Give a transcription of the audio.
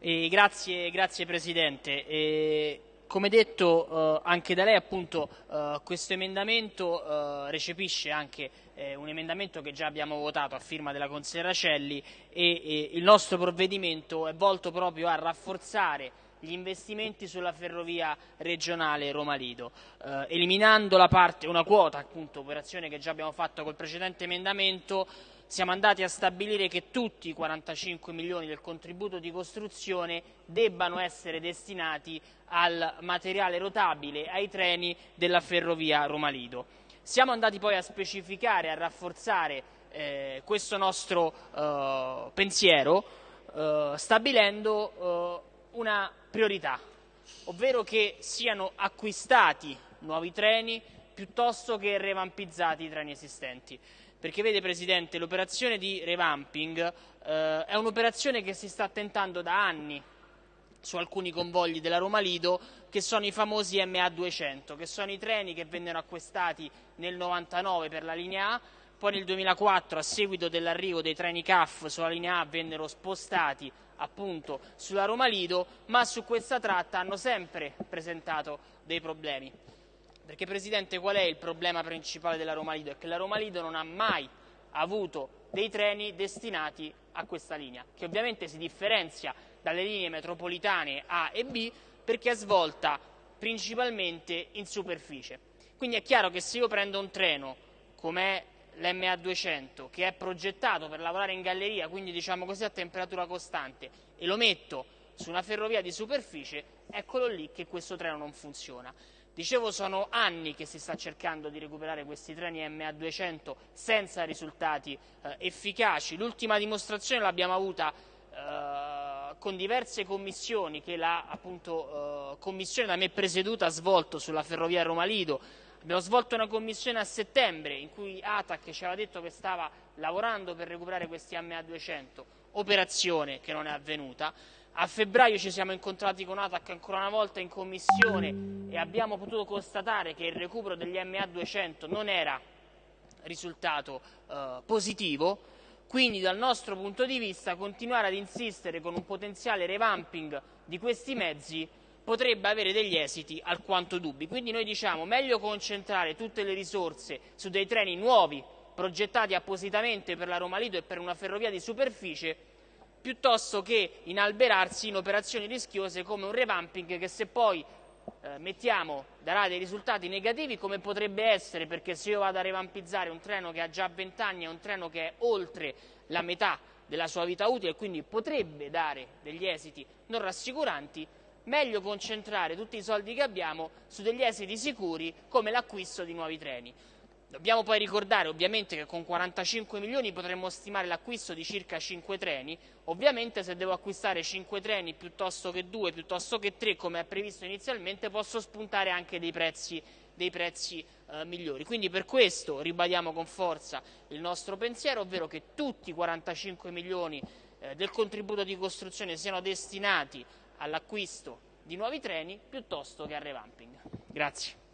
E grazie, grazie, Presidente. E come detto eh, anche da lei, appunto, eh, questo emendamento eh, recepisce anche eh, un emendamento che già abbiamo votato a firma della consigliera Celli e, e il nostro provvedimento è volto proprio a rafforzare gli investimenti sulla ferrovia regionale Roma-Lido, eh, eliminando parte, una quota, appunto, operazione che già abbiamo fatto col precedente emendamento, siamo andati a stabilire che tutti i 45 milioni del contributo di costruzione debbano essere destinati al materiale rotabile, ai treni della ferrovia Roma-Lido. Siamo andati poi a specificare, a rafforzare eh, questo nostro eh, pensiero, eh, stabilendo eh, una priorità, ovvero che siano acquistati nuovi treni piuttosto che revampizzati i treni esistenti. Perché vede Presidente, l'operazione di revamping eh, è un'operazione che si sta tentando da anni su alcuni convogli della Roma Lido che sono i famosi MA200, che sono i treni che vennero acquistati nel 99 per la linea A, poi nel 2004 a seguito dell'arrivo dei treni CAF sulla linea A vennero spostati appunto sulla Roma Lido, ma su questa tratta hanno sempre presentato dei problemi. Perché Presidente qual è il problema principale della Roma Lido? È che la Roma Lido non ha mai avuto dei treni destinati a questa linea, che ovviamente si differenzia dalle linee metropolitane A e B perché è svolta principalmente in superficie. Quindi è chiaro che se io prendo un treno come l'MA200 che è progettato per lavorare in galleria, quindi diciamo così a temperatura costante, e lo metto su una ferrovia di superficie, eccolo lì che questo treno non funziona. Dicevo, sono anni che si sta cercando di recuperare questi treni MA200 senza risultati eh, efficaci. L'ultima dimostrazione l'abbiamo avuta eh, con diverse commissioni che la appunto, eh, commissione da me presieduta ha svolto sulla ferrovia Roma-Lido. Abbiamo svolto una commissione a settembre in cui ATAC ci aveva detto che stava lavorando per recuperare questi MA200, operazione che non è avvenuta. A febbraio ci siamo incontrati con ATAC ancora una volta in commissione e abbiamo potuto constatare che il recupero degli MA200 non era risultato eh, positivo, quindi dal nostro punto di vista continuare ad insistere con un potenziale revamping di questi mezzi potrebbe avere degli esiti alquanto dubbi. Quindi noi diciamo meglio concentrare tutte le risorse su dei treni nuovi progettati appositamente per la Roma Lido e per una ferrovia di superficie piuttosto che inalberarsi in operazioni rischiose come un revamping che se poi eh, mettiamo darà dei risultati negativi come potrebbe essere perché se io vado a revampizzare un treno che ha già 20 anni è un treno che è oltre la metà della sua vita utile e quindi potrebbe dare degli esiti non rassicuranti, meglio concentrare tutti i soldi che abbiamo su degli esiti sicuri come l'acquisto di nuovi treni. Dobbiamo poi ricordare ovviamente che con 45 milioni potremmo stimare l'acquisto di circa 5 treni, ovviamente se devo acquistare 5 treni piuttosto che 2, piuttosto che 3 come è previsto inizialmente posso spuntare anche dei prezzi, dei prezzi eh, migliori. Quindi per questo ribadiamo con forza il nostro pensiero, ovvero che tutti i 45 milioni eh, del contributo di costruzione siano destinati all'acquisto di nuovi treni piuttosto che al revamping. Grazie.